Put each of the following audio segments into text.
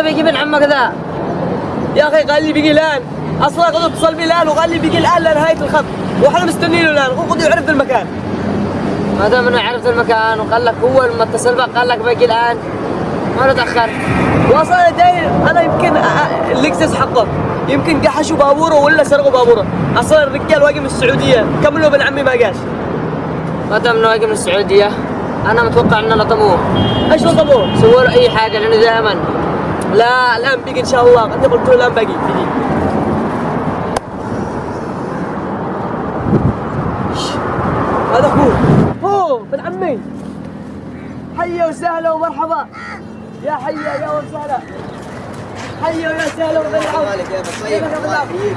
متى بيجي ابن عمك ذا؟ يا أخي قال لي بيجي الآن. أصلا قد اتصل بي الآن وقال لي بيجي الآن لنهايه الخط. وإحنا مستنينه الآن. وقد يعرف المكان. ما دام إنه عرفت المكان وقال لك هو لما اتصل بك قال لك بيجي الآن. ما نتاخر واصلا أنا داير أنا يمكن اللكزس حقه. يمكن قحشوا بابوره ولا سرقوا بابوره. أصلا الرجال واقف من السعودية. كملوا ابن عمي ما قاش. ما دام إنه واقف من السعودية أنا متوقع إنه لطموه إيش نطبوه؟ سووا له أي حاجة لأنه دائما لا الآن بيجي إن شاء الله. انت قلت له الآن باقي. بيجي هذا اخوه هو ابن عمي. حيا وسهلا ومرحبا. يا حيا يا وسهلا. حيا ويا سهلا ابو كيفك طيب. الله؟ يحييك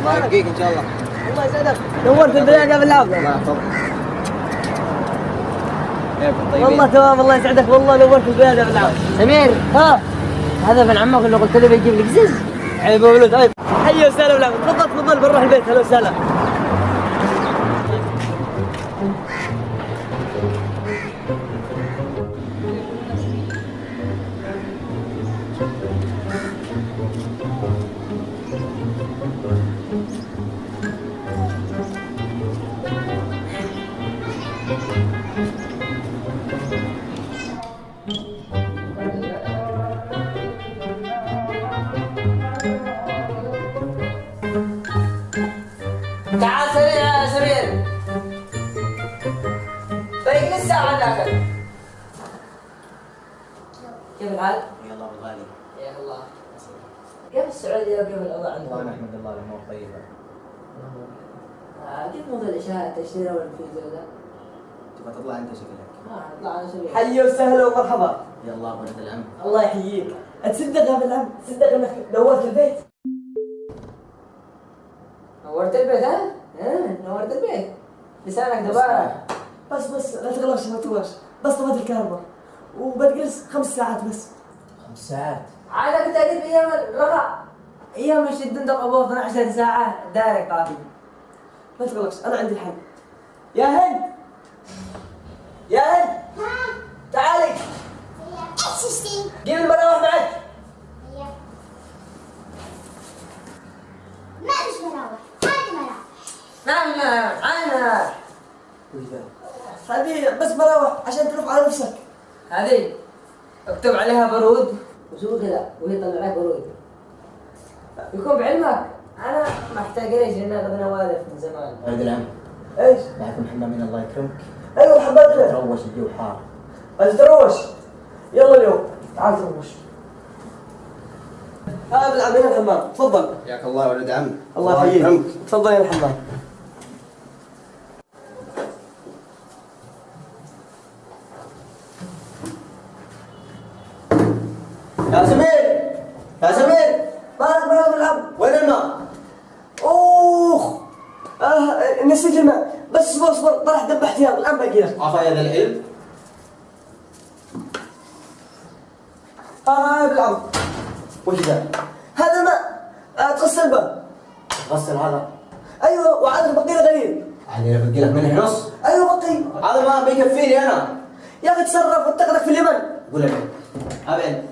الله يبقيك إن شاء الله. الله يسعدك. نورت البلاد يا العون الله يحفظك. والله تمام الله يسعدك. والله نورت البلاد يا ابن سمير. ها؟ هذا ابن عمك اللي قلت له بيجيب لك زز. عيب ولد عيب حيا وسهلا تفضل تفضل بنروح البيت. هلا وسهلا. يا سمير باقي لي الساعة داخل كيف الحال؟ يلا أبو غالي. يا الله. كيف السعودية وكيف الأوضاع والله عندكم؟ نحمد الله الأمور طيبة. آه، كيف موضوع الإشاعة التشتيرة والفيزا وذا؟ تبغى تطلع أنت شكلك. آه نطلع على سبيل حيا وسهلا ومرحبا. يلا ولد العم الله يحييك. تصدق يا ابن العم تصدق إنك نورت البيت. نورت البيت ها؟ ها نورت البيت. لسانك دبارة. بس بس لا تغلاش ما تغلاش بس طفت الكهرباء. وبتجلس خمس ساعات بس. خمس ساعات؟ عادة كنت أجيب أيام الرضا أيام الشد انت أبو 12 ساعة direct طافي ما تغلقش أنا عندي الحل. يا هند! يا هند! تعالي. إيش تشتي؟ جيب المراوح معك. ما فيش مراوح نعم نعم ذا؟ هذه بس مراوح عشان تلف على نفسك. هذه؟ اكتب عليها برود. وسوي كذا وهي تطلع لك برود. يكون بعلمك. أنا محتاج ليش لأن أخذنا والف من زمان. ولد العم إيش؟ معكم حمامين الله يكرمك. أيوه حبيبنا تروش الجو حار. بس تروش. يلا اليوم. تعال تروش. هذا هنا الحمام تفضل. حياك الله ولد عم. الله يحييك. تفضل يا الحمام يا سمير يا سمير مالك مالك بالعم وين الماء؟ أوخ. آه نسيت الماء. بس اصبر اصبر. طلع دب احتياط الان باقي لك. عفا يا ذا العلم. آه بالعم وش ذا؟ هذا ماء آه تغسل به غسل هذا؟ أيوه وعاد بقي له قليل علي بقي لك منه نص أيوه بقي هذا ما بيكفيني أنا. يا أخي تصرف واتقلك في اليمن. قول لي. أبعد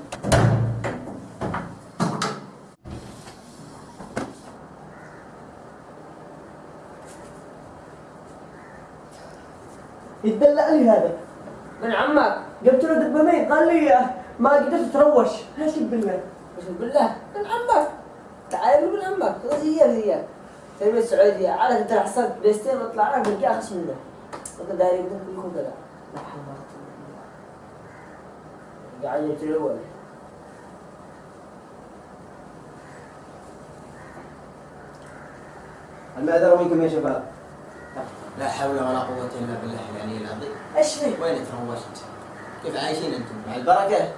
يتدلع لي هذا من عمك. جبت له دبامين. قال لي آه، ما قدرت تروش. إيش بالله بس بالله من عمك. تعال من عمك. هي هي. تربية السعودية. عادة انت حصلت بيستين واطلع لك بلقى اخس منه. انت داري بدك يكون كذا. لا حول ولا قوة قاعد يتلوى. المعذرة منكم يا شباب. لا حول ولا قوة إلا بالله العلي العظيم. إيش فيه؟ وين تروشت؟ كيف عايشين أنتم؟ مع البركة؟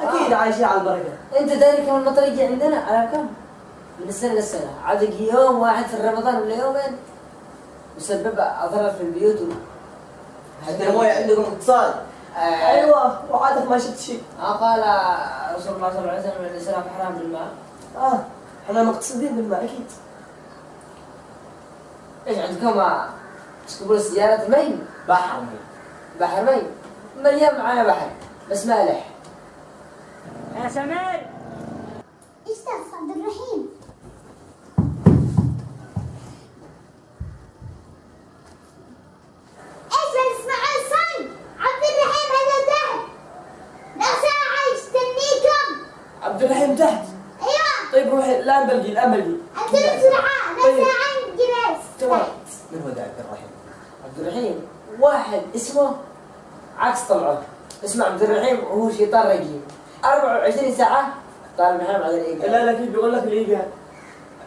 أكيد عايشين على البركة. أنت داري كم المطر يجي عندنا؟ على كم؟ من السنة للسنة عاد يوم واحد في رمضان ولا يومين يسبب أضرار في البيوت. و... حتى الموية عندكم اقتصاد آه، أيوه. وعادك ما شفت شيء. آه، قال رسول الله صلى الله عليه وسلم الإسلام حرام بالماء. آه. إحنا مقتصدين بالماء. أكيد. إيش عندكم؟ آه، تسكبون السيارة مي بحر بحر مي مليان معانا بحر بس مالح يا سمير. أستاذ عبد الرحيم إيش بنسمع الصن عبد الرحيم هذا تحت لا ساعة يستنيكم عبد الرحيم تحت أيوه طيب روحي الان بلقي الان بلقي انزلوا بسرعة لا طيب. ساعة جلس تمام من هو ذا عبد الرحيم؟ عبد الرحيم واحد اسمه عكس طلعه اسمه عبد الرحيم وهو شيطان رقيم 24 ساعة طالب محرم على الإيقاع لا لا كيف بيقول لك الايجار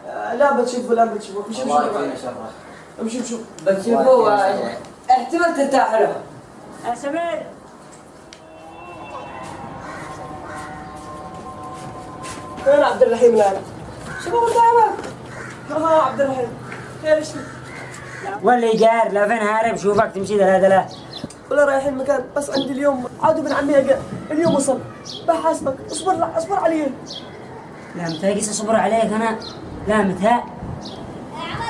آه، لا بتشوفه لا بتشوفه امشي امشي. امشي امشي. بتشوفوا احتمال ترتاح له. يا سمير وين عبد الرحيم الان؟ شو قدامك؟ ها عبد الرحيم. خير إيش فيك؟ والايجار لا فين هارب؟ شوفك تمشي ثلاثة لا. ولا رايحين مكان بس عندي اليوم. عادوا ابن عمي قال اليوم وصل بحاسبك اصبر اصبر علي لا متى قيس أصبر عليك أنا. لا متى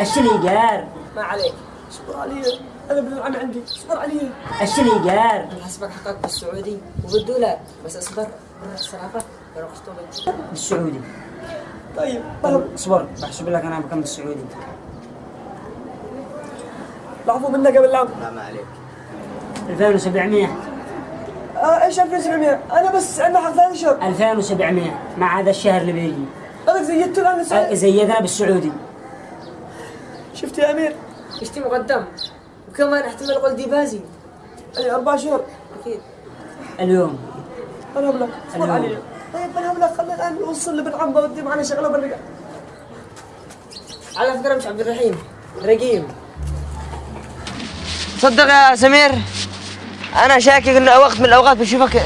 إيش الايجار ما عليك. اصبر علي أنا ابن العم عندي. اصبر علي إيش الايجار حسبك حقك بالسعودي. وبالدولار بس اصبر. برا الصرافة برا قسطوبة بالسعودي. طيب فهم اصبر. بحسب لك أنا بكم بالسعودي العفو منك قبل العام لا ما عليك. 2700 آه إيش 2700 أنا بس عندنا حق ثاني شهر 2700 مع هذا الشهر اللي بيجي. أنا زيدت الآن السعر. زيدنا بالسعودي. شفت يا أمير؟ اشتي مقدم؟ وكمان احتمال قلدي بازي أي أربع شهور. أكيد. اليوم. أنا هبلك اصبر اليوم. علي طيب أنا هبلك خلينا الآن نوصل لابن عم بودي معنا شغلة بالرقع على فكرة مش عبد الرحيم رقيم. صدق يا سمير. أنا شاكك إنه وقت من الأوقات بشوفك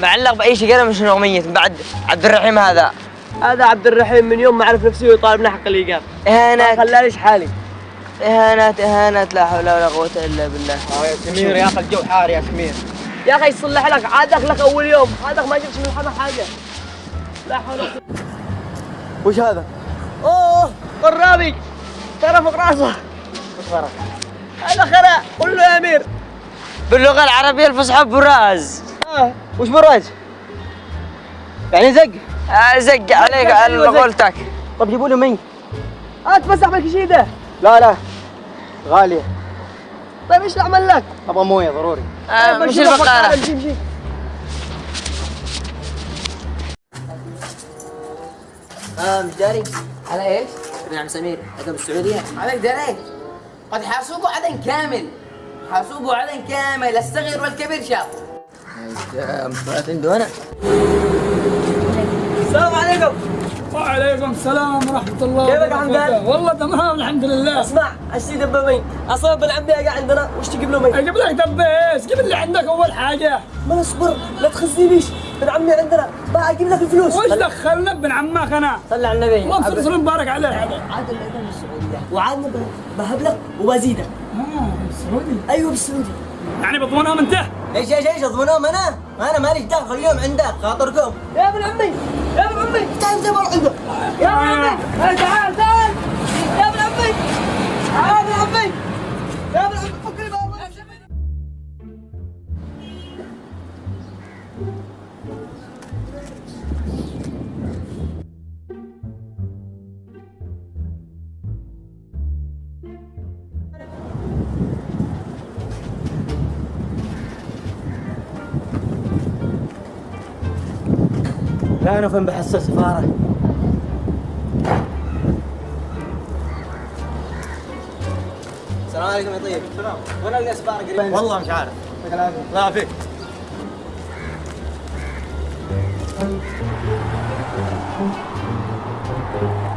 معلق بأي شيء مش اغنيه بعد عبد الرحيم هذا. هذا عبد الرحيم من يوم ما عرف نفسه يطالبنا حق الإيجار. ما اهانات خلانيش حالي. اهانات اهانات لا حول ولا قوة إلا بالله. سمير يا أخي الجو حار يا سمير. يا أخي يصلح لك عادك لك أول يوم. عادك ما جبت من الحما حاجة. لا حول ولا قوة. وش هذا؟ أوه قرابي. خرا فوق راسه. وش؟ هذا خرا. قول له يا أمير. باللغة العربية الفصحى براز. آه وش براج؟ يعني زق. آه، زق عليك على أيوة،. قولتك طب جيبوا له مي آه تمسح بالكشيده لا لا. غالية. طيب إيش أعمل لك؟ أبغى مويه ضروري. آه، مش البقاله امشي امشي آه مش داري. على إيش؟ نعم سمير هذا بالسعودية عليك داري. قد حاسوبوا عدن كامل. حاسوبوا عدن كامل الصغير والكبير شاف عنده أنا السلام عليكم وعليكم السلام ورحمة الله كيفك يا حمدان؟ والله تمام الحمد لله اسمع اشتي دبابين أصلا ابن عمي قاعد عندنا وش تجيب له مي؟ أجيب لك دبيس جيب اللي عندك اول حاجة ما اصبر لا تخزنيش ابن عمي عندنا بقى أجيب لك الفلوس وش دخلنا ابن عمك أنا صلى على النبي الله يصير مبارك عليه هذا عاد الاذان بالسعودية وعادنا بهب لك وبزيدك آه، السعودي أيوه بالسعودي يعني بضمونهم أنت؟ إيش إيش إيش اضمنهم أنا؟ أنا ماليش دخل خليهم عندك خاطركم. يا ابن عمي يا ابن عمي. تعال تعال بروح عنده يا ابن عمي لا أنا فين بحس السفاره السلام عليكم يا طيب. السلام. وين ألقى سفارة قريب؟ والله مش عارف. لا عافيك Thank you.